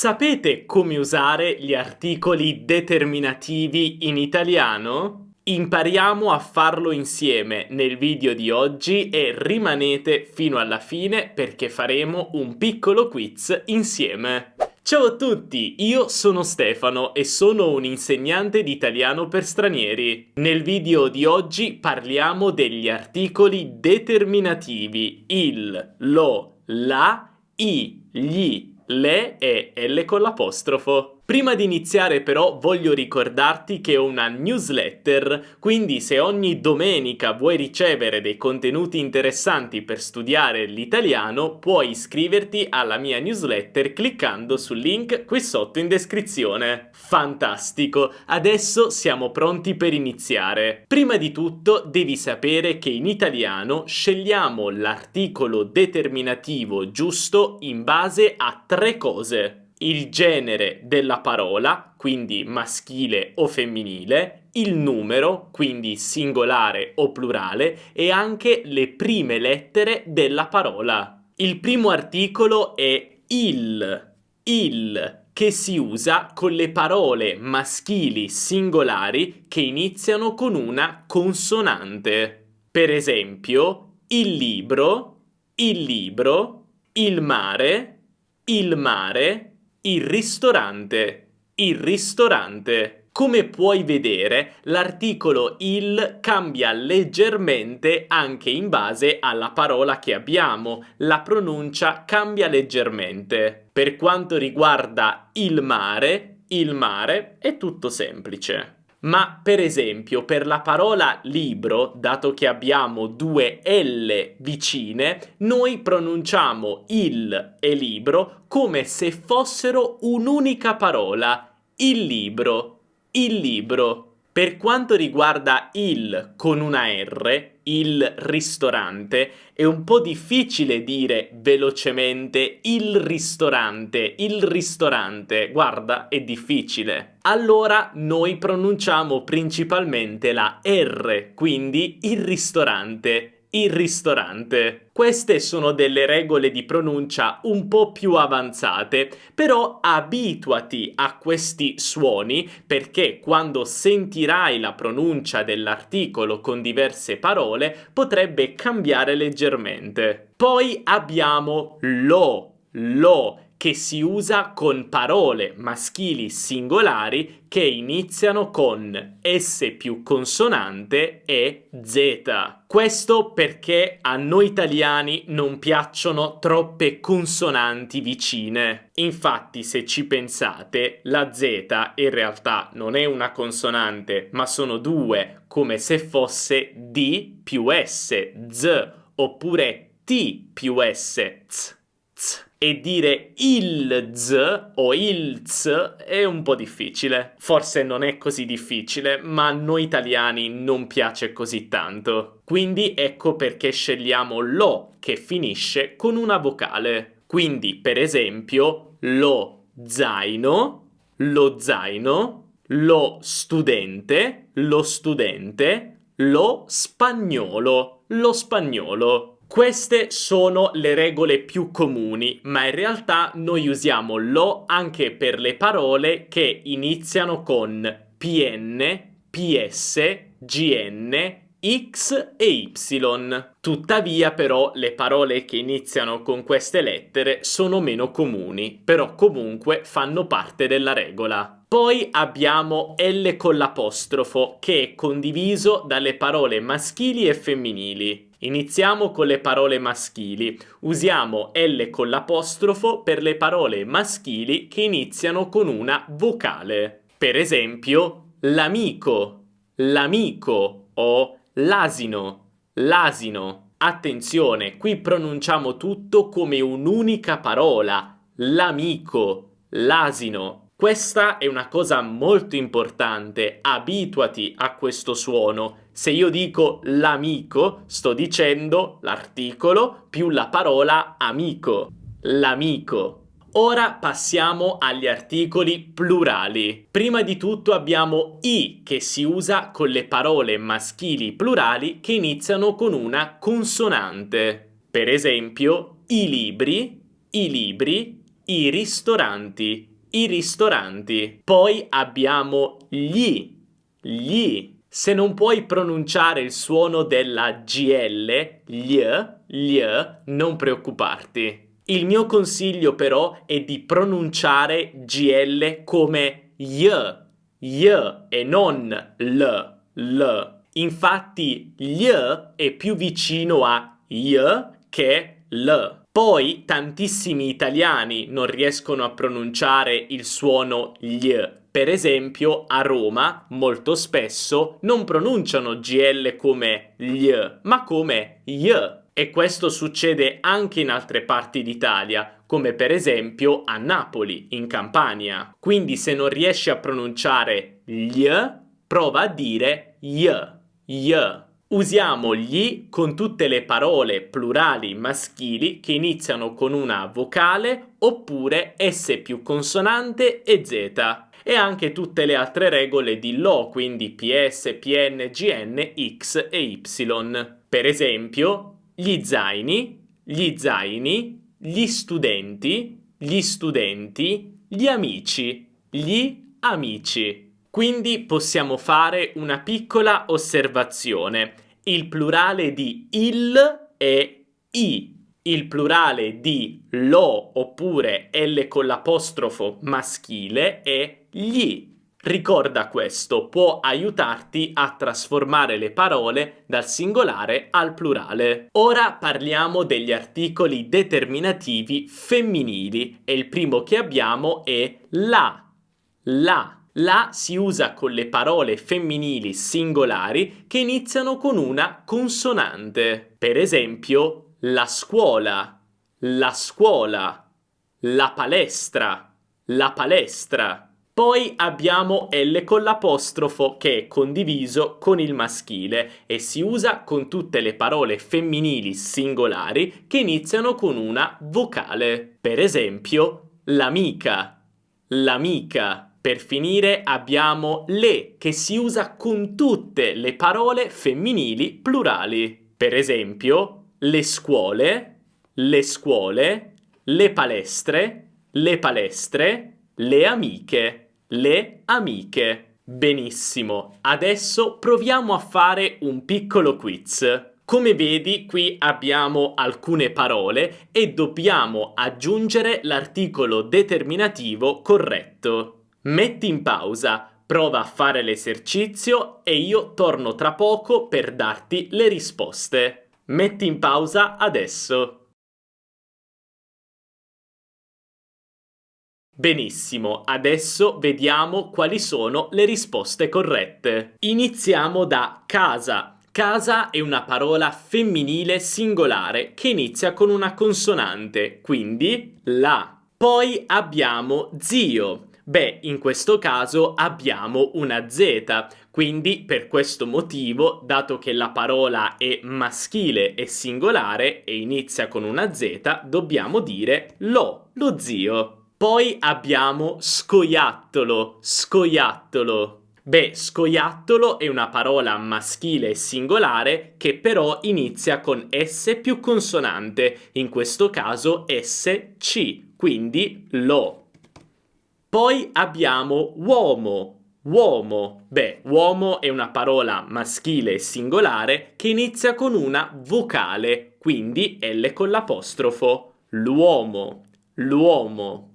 Sapete come usare gli articoli determinativi in italiano? Impariamo a farlo insieme nel video di oggi e rimanete fino alla fine perché faremo un piccolo quiz insieme. Ciao a tutti, io sono Stefano e sono un insegnante di italiano per stranieri. Nel video di oggi parliamo degli articoli determinativi il, lo, la, i, gli, le e L con l'apostrofo. Prima di iniziare però voglio ricordarti che ho una newsletter, quindi se ogni domenica vuoi ricevere dei contenuti interessanti per studiare l'italiano, puoi iscriverti alla mia newsletter cliccando sul link qui sotto in descrizione. Fantastico! Adesso siamo pronti per iniziare. Prima di tutto devi sapere che in italiano scegliamo l'articolo determinativo giusto in base a tre cose il genere della parola, quindi maschile o femminile, il numero, quindi singolare o plurale, e anche le prime lettere della parola. Il primo articolo è il, il, che si usa con le parole maschili singolari che iniziano con una consonante. Per esempio, il libro, il libro, il mare, il mare, il ristorante. Il ristorante. Come puoi vedere, l'articolo il cambia leggermente anche in base alla parola che abbiamo. La pronuncia cambia leggermente. Per quanto riguarda il mare, il mare è tutto semplice. Ma per esempio per la parola libro, dato che abbiamo due L vicine, noi pronunciamo il e libro come se fossero un'unica parola. Il libro, il libro. Per quanto riguarda il con una R, il ristorante, è un po' difficile dire velocemente il ristorante, il ristorante, guarda, è difficile. Allora noi pronunciamo principalmente la R, quindi il ristorante il ristorante. Queste sono delle regole di pronuncia un po' più avanzate, però abituati a questi suoni perché quando sentirai la pronuncia dell'articolo con diverse parole potrebbe cambiare leggermente. Poi abbiamo lo, lo, che si usa con parole maschili singolari che iniziano con S più consonante e Z. Questo perché a noi italiani non piacciono troppe consonanti vicine. Infatti, se ci pensate, la Z in realtà non è una consonante, ma sono due, come se fosse D più S, Z, oppure T più S, Z, e dire il z o il z è un po' difficile. Forse non è così difficile, ma a noi italiani non piace così tanto. Quindi ecco perché scegliamo lo che finisce con una vocale. Quindi, per esempio, lo zaino, lo zaino, lo studente, lo studente, lo spagnolo, lo spagnolo. Queste sono le regole più comuni, ma in realtà noi usiamo lo anche per le parole che iniziano con PN, PS, GN, X e Y. Tuttavia però le parole che iniziano con queste lettere sono meno comuni, però comunque fanno parte della regola. Poi abbiamo L con l'apostrofo che è condiviso dalle parole maschili e femminili. Iniziamo con le parole maschili. Usiamo L con l'apostrofo per le parole maschili che iniziano con una vocale. Per esempio, l'amico, l'amico o l'asino, l'asino. Attenzione, qui pronunciamo tutto come un'unica parola. L'amico, l'asino. Questa è una cosa molto importante, abituati a questo suono. Se io dico l'amico, sto dicendo l'articolo più la parola amico. L'amico. Ora passiamo agli articoli plurali. Prima di tutto abbiamo i che si usa con le parole maschili plurali che iniziano con una consonante. Per esempio, i libri, i libri, i ristoranti, i ristoranti. Poi abbiamo gli, gli. Se non puoi pronunciare il suono della GL, gli, gli, non preoccuparti. Il mio consiglio però è di pronunciare GL come y, y e non l, l. Infatti gli è più vicino a y che l. Poi tantissimi italiani non riescono a pronunciare il suono gli. Per esempio a Roma molto spesso non pronunciano GL come gli, ma come y. E questo succede anche in altre parti d'Italia, come per esempio a Napoli, in Campania. Quindi se non riesci a pronunciare gli, prova a dire y, y. Usiamo gli con tutte le parole plurali maschili che iniziano con una vocale oppure S più consonante e Z e anche tutte le altre regole di LO, quindi PS, PN, GN, X e Y. Per esempio, gli zaini, gli zaini, gli studenti, gli studenti, gli amici, gli amici. Quindi possiamo fare una piccola osservazione. Il plurale di il è i. Il plurale di lo oppure L con l'apostrofo maschile è gli. Ricorda questo, può aiutarti a trasformare le parole dal singolare al plurale. Ora parliamo degli articoli determinativi femminili e il primo che abbiamo è la. La la si usa con le parole femminili singolari che iniziano con una consonante. Per esempio, la scuola, la scuola, la palestra, la palestra. Poi abbiamo L con l'apostrofo che è condiviso con il maschile e si usa con tutte le parole femminili singolari che iniziano con una vocale. Per esempio, l'amica, l'amica. Per finire abbiamo le che si usa con tutte le parole femminili plurali. Per esempio, le scuole, le scuole, le palestre, le palestre, le amiche, le amiche. Benissimo, adesso proviamo a fare un piccolo quiz. Come vedi qui abbiamo alcune parole e dobbiamo aggiungere l'articolo determinativo corretto. Metti in pausa, prova a fare l'esercizio e io torno tra poco per darti le risposte. Metti in pausa adesso. Benissimo, adesso vediamo quali sono le risposte corrette. Iniziamo da casa. Casa è una parola femminile singolare che inizia con una consonante, quindi la. Poi abbiamo zio. Beh, in questo caso abbiamo una Z, quindi per questo motivo, dato che la parola è maschile e singolare e inizia con una Z, dobbiamo dire lo, lo zio. Poi abbiamo scoiattolo, scoiattolo. Beh, scoiattolo è una parola maschile e singolare che però inizia con S più consonante, in questo caso SC, quindi lo. Poi abbiamo uomo, uomo. Beh, uomo è una parola maschile e singolare che inizia con una vocale, quindi L con l'apostrofo. L'uomo, l'uomo.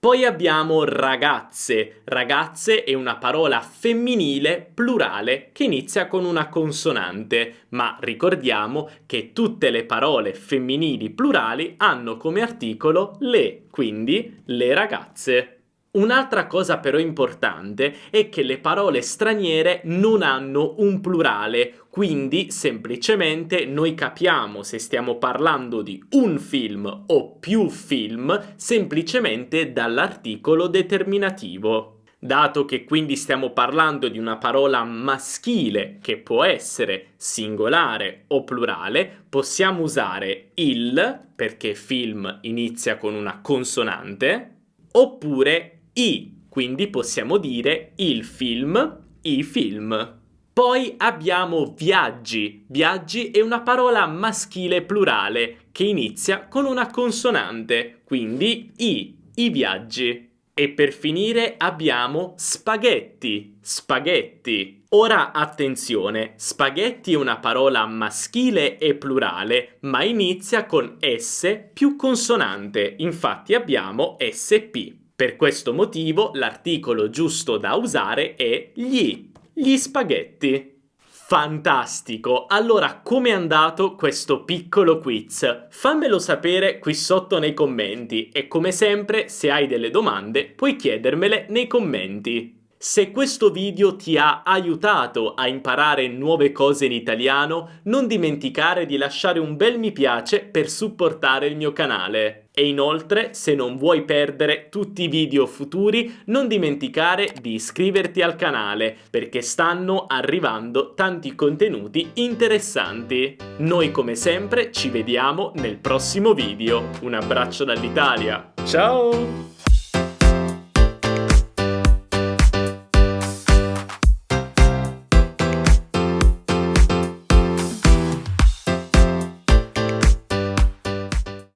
Poi abbiamo ragazze. Ragazze è una parola femminile plurale che inizia con una consonante, ma ricordiamo che tutte le parole femminili plurali hanno come articolo le, quindi le ragazze. Un'altra cosa però importante è che le parole straniere non hanno un plurale, quindi semplicemente noi capiamo se stiamo parlando di un film o più film semplicemente dall'articolo determinativo. Dato che quindi stiamo parlando di una parola maschile che può essere singolare o plurale, possiamo usare il, perché film inizia con una consonante, oppure i, quindi possiamo dire il film, i film. Poi abbiamo viaggi. Viaggi è una parola maschile plurale che inizia con una consonante, quindi i, i viaggi. E per finire abbiamo spaghetti, spaghetti. Ora attenzione, spaghetti è una parola maschile e plurale, ma inizia con S più consonante, infatti abbiamo SP. Per questo motivo l'articolo giusto da usare è gli, gli spaghetti. Fantastico! Allora, com'è andato questo piccolo quiz? Fammelo sapere qui sotto nei commenti e come sempre, se hai delle domande, puoi chiedermele nei commenti. Se questo video ti ha aiutato a imparare nuove cose in italiano, non dimenticare di lasciare un bel mi piace per supportare il mio canale. E inoltre, se non vuoi perdere tutti i video futuri, non dimenticare di iscriverti al canale, perché stanno arrivando tanti contenuti interessanti. Noi come sempre ci vediamo nel prossimo video. Un abbraccio dall'Italia. Ciao!